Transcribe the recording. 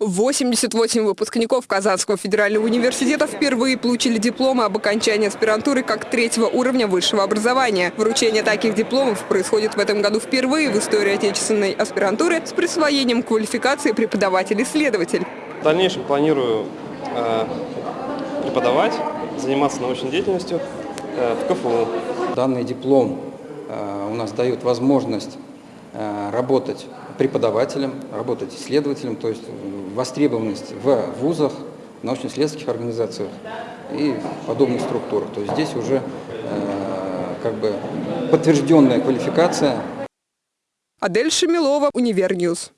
88 выпускников Казанского федерального университета впервые получили дипломы об окончании аспирантуры как третьего уровня высшего образования. Вручение таких дипломов происходит в этом году впервые в истории отечественной аспирантуры с присвоением квалификации преподаватель-исследователь. В дальнейшем планирую э, преподавать, заниматься научной деятельностью э, в КФУ. Данный диплом э, у нас дает возможность работать преподавателем, работать исследователем, то есть востребованность в вузах, научно-исследовательских организациях и подобных структурах. То есть здесь уже как бы подтвержденная квалификация. Адель Шамилова, Univer News.